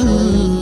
Ooh.